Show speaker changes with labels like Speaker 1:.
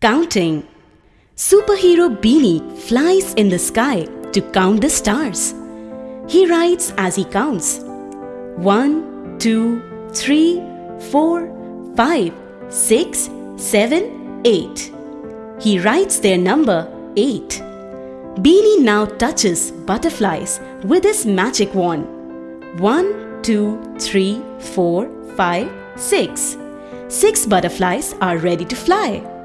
Speaker 1: Counting Superhero Beanie flies in the sky to count the stars. He writes as he counts. One, two, three, four, five, six, seven, eight. He writes their number 8. Beanie now touches butterflies with his magic wand. One, two, three, four, five, six. Six butterflies are ready to fly.